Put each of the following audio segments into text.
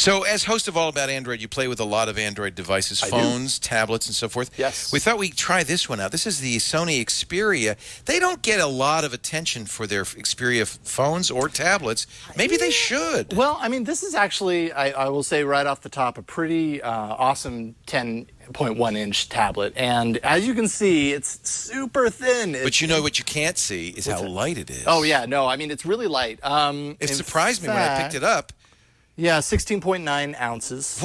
So, as host of All About Android, you play with a lot of Android devices, phones, tablets, and so forth. Yes. We thought we'd try this one out. This is the Sony Xperia. They don't get a lot of attention for their Xperia phones or tablets. Maybe they should. Well, I mean, this is actually, I, I will say right off the top, a pretty uh, awesome 10.1 inch tablet. And as you can see, it's super thin. It's, but you know what you can't see is how it? light it is. Oh, yeah. No, I mean, it's really light. Um, it surprised fact, me when I picked it up. Yeah, 16.9 ounces.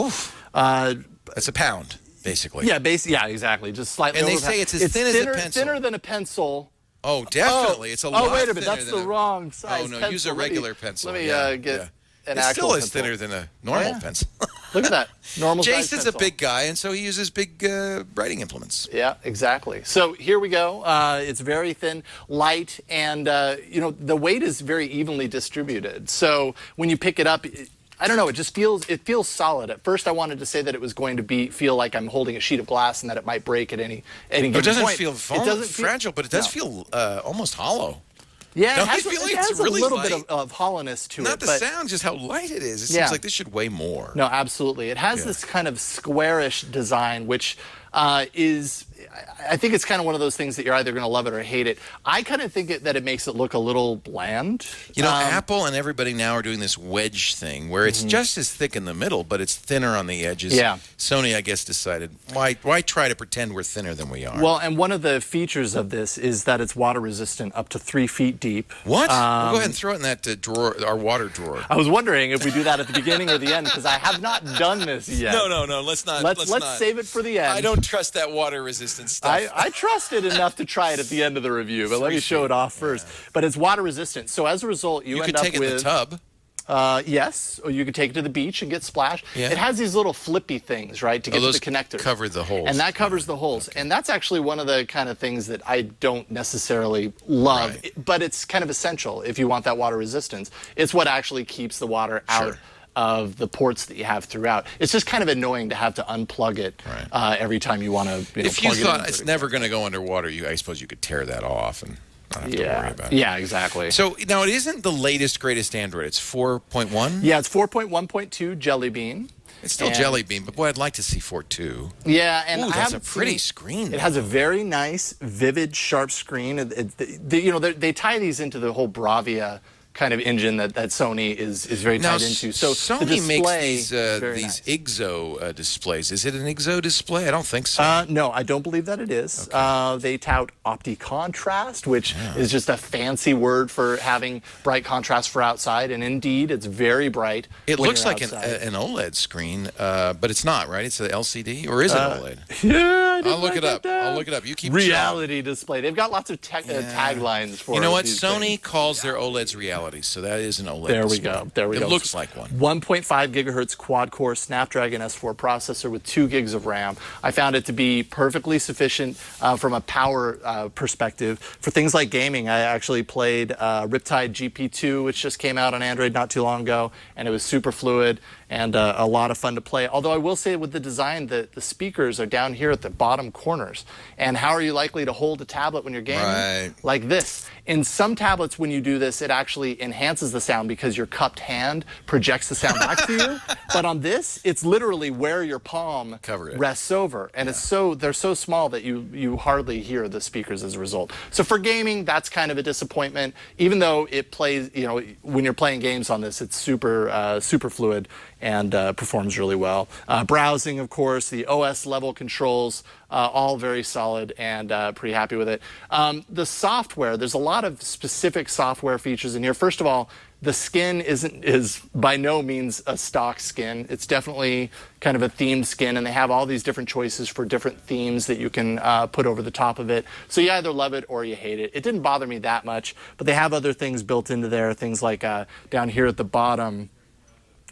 Uh, That's a pound, basically. Yeah, basically. Yeah, exactly. Just slightly. And they say it's as it's thin thinner, as a pencil. Thinner than a pencil. Oh, definitely. Oh, it's a lot. Oh, wait a minute. That's the a, wrong size. Oh no, pencil. use a regular pencil. Let me yeah, uh, get. Yeah. An it still is pencil. thinner than a normal oh, yeah. pencil. Look at that. Normal Jason's a big guy, and so he uses big uh, writing implements. Yeah, exactly. So here we go. Uh, it's very thin, light, and uh, you know the weight is very evenly distributed. So when you pick it up, I don't know. It just feels it feels solid. At first, I wanted to say that it was going to be feel like I'm holding a sheet of glass and that it might break at any any given It doesn't point. feel it doesn't fragile, feel, but it does no. feel uh, almost hollow. Yeah, Don't it has, feel like it has it's really a little light? bit of, of, hollowness to Not it. Not the but sound, just how light it is. It yeah. seems like this should weigh more. No, absolutely. It has yeah. this kind of squarish design, which uh, is, I think it's kind of one of those things that you're either going to love it or hate it. I kind of think it, that it makes it look a little bland. You know, um, Apple and everybody now are doing this wedge thing where it's mm -hmm. just as thick in the middle, but it's thinner on the edges. Yeah. Sony, I guess, decided why why try to pretend we're thinner than we are. Well, and one of the features of this is that it's water resistant up to three feet deep. What? Um, well, go ahead and throw it in that uh, drawer, our water drawer. I was wondering if we do that at the beginning or the end because I have not done this yet. No, no, no. Let's not. Let's let's, let's not. save it for the end. I don't trust that water resistant stuff. I, I trust it enough to try it at the end of the review, but let me show it off first. Yeah. But it's water resistant, so as a result, you, you end could up take with. the tub. Uh, yes, or you could take it to the beach and get splashed. Yeah. It has these little flippy things, right, to get oh, to the connector. cover the holes. And that covers the holes. Okay. And that's actually one of the kind of things that I don't necessarily love, right. but it's kind of essential if you want that water resistance. It's what actually keeps the water out. Sure of the ports that you have throughout. It's just kind of annoying to have to unplug it right. uh, every time you want to. You know, if you thought it it's never going to go underwater, you I suppose you could tear that off and not have yeah. to worry about it. Yeah, exactly. So now it isn't the latest greatest Android. It's 4.1. Yeah, it's 4.1.2 Jelly Bean. It's still and Jelly Bean, but boy, I'd like to see 4.2. Yeah, and Ooh, I that's a pretty seen, screen. It has a very nice, vivid, sharp screen. It, it, the, you know, they tie these into the whole Bravia kind of engine that, that Sony is, is very now, tied into. So Sony makes these, uh, these nice. IGZO uh, displays. Is it an IGZO display? I don't think so. Uh, no, I don't believe that it is. Okay. Uh, they tout OptiContrast, which yeah. is just a fancy word for having bright contrast for outside. And indeed, it's very bright. It looks like an, an OLED screen, uh, but it's not, right? It's an LCD, or is it Uh, OLED? Yeah, I'll look it up. I'll look it up. You keep reality display. They've got lots of uh, Yeah. taglines for. You know what? Sony things. calls their OLEDs realities, so that is an OLED. There we display. go. There we it go. It looks like one. 1.5 gigahertz quad core Snapdragon S4 processor with 2 gigs of RAM. I found it to be perfectly sufficient uh, from a power uh, perspective. For things like gaming, I actually played uh, Riptide GP2, which just came out on Android not too long ago, and it was super fluid and uh, a lot of fun to play. Although I will say with the design, the, the speakers are down here at the bottom corners. And how are you likely to hold a tablet when you're gaming? Right. Like this. In some tablets, when you do this, it actually enhances the sound because your cupped hand projects the sound back to you. But on this, it's literally where your palm Cover rests over. And Yeah. it's so they're so small that you you hardly hear the speakers as a result. So for gaming, that's kind of a disappointment. Even though it plays, you know, when you're playing games on this, it's super uh, super fluid and uh, performs really well. Uh, browsing, of course, the OS level controls, uh, all very solid and uh, pretty happy with it. Um, the software, there's a lot of specific software features in here. First of all, the skin isn't is by no means a stock skin. It's definitely kind of a themed skin, and they have all these different choices for different themes that you can uh, put over the top of it. So you either love it or you hate it. It didn't bother me that much, but they have other things built into there. Things like uh, down here at the bottom,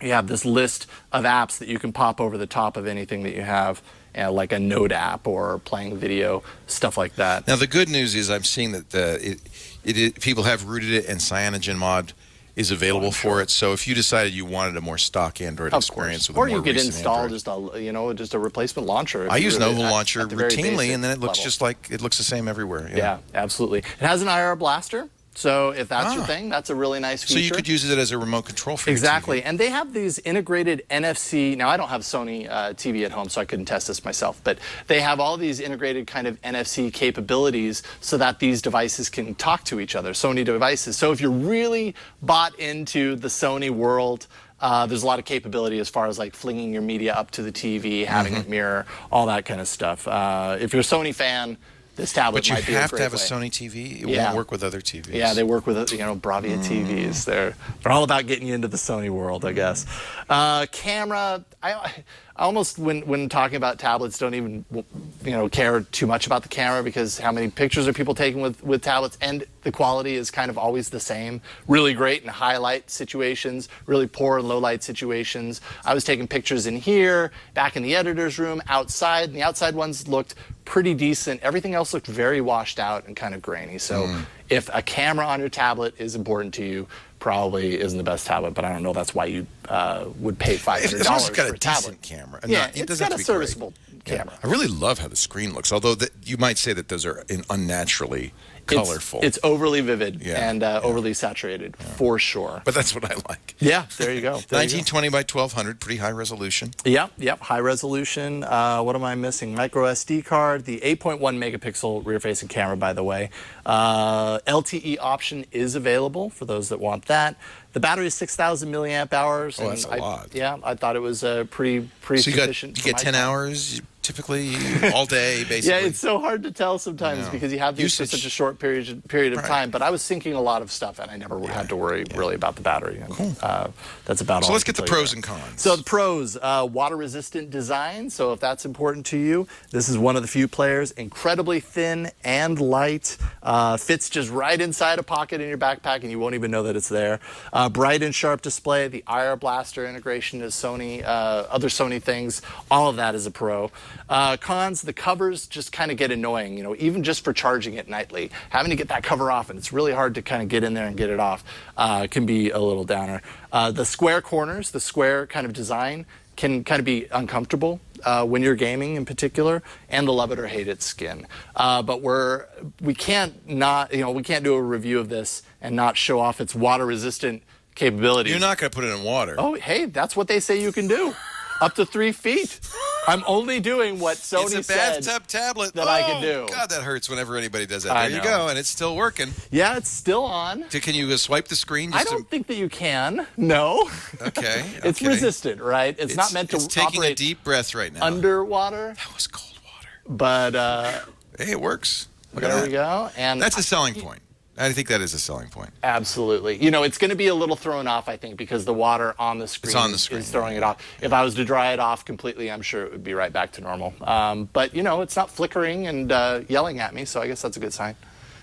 you have this list of apps that you can pop over the top of anything that you have. Uh, like a Note app or playing video, stuff like that. Now the good news is I'm seeing that uh, it, it, it, people have rooted it and CyanogenMod is available Oh, for it. So if you decided you wanted a more stock Android Of experience, with or you could install Android. just a you know just a replacement launcher. I use really- Nova Launcher the routinely, and then it looks level. just like it looks the same everywhere. Yeah, absolutely. It has an IR blaster. So if that's your Ah. thing, that's a really nice feature. So you could use it as a remote control for your Exactly, and they have these integrated NFC. Now, I don't have Sony uh, TV at home, so I couldn't test this myself. But they have all these integrated kind of NFC capabilities so that these devices can talk to each other. Sony devices. So if you're really bought into the Sony world. Uh, there's a lot of capability as far as like flinging your media up to the TV, having Mm-hmm. it mirror, all that kind of stuff. Uh, if you're a Sony fan, this tablet But you might be have to have a. Sony TV. It Yeah. won't work with other TVs. Yeah, they work with you know Bravia Mm. TVs. They're they're all about getting you into the Sony world, I guess. Uh, camera, I, I almost when when talking about tablets, don't even you know care too much about the camera because how many pictures are people taking with with tablets, and the quality is kind of always the same. Really great in high light situations, really poor in low light situations. I was taking pictures in here, back in the editor's room, outside, and the outside ones looked pretty decent. Everything else looked very washed out and kind of grainy. So Mm. if a camera on your tablet is important to you, probably isn't the best tablet. But I don't know that's why you uh, would pay five hundred as long as dollars for a a tablet. decent camera. and Yeah, not- it it's got have a be great. serviceable camera. I really love how the screen looks, although the, you might say that those are in unnaturally colorful. It's, overly vivid Yeah, and uh, yeah. overly saturated for sure. but that's what I like. yeah, there you go. There you go. 1920 by 1200, pretty high resolution. Yep, yep, high resolution. Uh, what am I missing? Micro SD card, the 8.1 megapixel rear facing camera, by the way. Uh, LTE option is available for those that want that. The battery is 6,000 milliamp hours. Oh, that's a I- lot. Yeah, I thought it was uh, pretty, pretty So you got sufficient. you get 10 time. hours typically all day, basically. Yeah, it's so hard to tell sometimes because you have these for Usage. such a short period period of Right. time. But I was syncing a lot of stuff, and I never had to worry really about the battery. And, uh, that's about all. So let's get the pros and cons. So the pros: uh, water-resistant design. So if that's important to you, this is one of the few players. Incredibly thin and light. Uh, fits just right inside a pocket in your backpack, and you won't even know that it's there. Uh, bright and sharp display. The IR Blaster integration is Sony. Uh, other Sony things. All of that is a pro. Uh, cons: the covers just kind of get annoying. You know, even just for charging it nightly, having to get that cover off, and it's really hard to kind of get in there and get it off. Uh, can be a little downer. Uh, the square corners, the square kind of design can kind of be uncomfortable uh, when you're gaming in particular, and the love it or hate it skin. Uh, but we're we can't not you know we can't do a review of this and not show off its water resistant capabilities. You're not going to put it in water. Oh, hey, that's what they say you can do, up to three feet. I'm only doing what Sony it's a bathtub tablet. that oh, I can do. God, that hurts whenever anybody does that. I There you go, and it's still working. Yeah, it's still on. Can you swipe the screen? I don't think that you can. No. to, okay. it's okay. resistant, right? It's, not meant to It's taking a deep breath right now. underwater, that was cold water. but uh, Hey, it works. Look there we go. And That's a selling point. I think that is a selling point. Absolutely. You know, it's going to be a little thrown off, I think, because the water on the screen, on the is- screen, is throwing it off. If I was to dry it off completely, I'm sure it would be right back to normal. Um, but, you know, it's not flickering and uh, yelling at me, so I guess that's a good sign.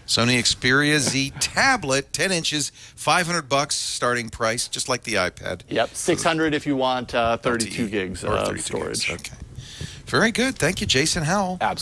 Sony Xperia Z tablet, 10 inches, 500 bucks starting price, just like the iPad. Yep, 600 if you want uh, 32 LTE, gigs of 32 gigs. storage. Okay. Very good. Thank you, Jason Howell. Absolutely.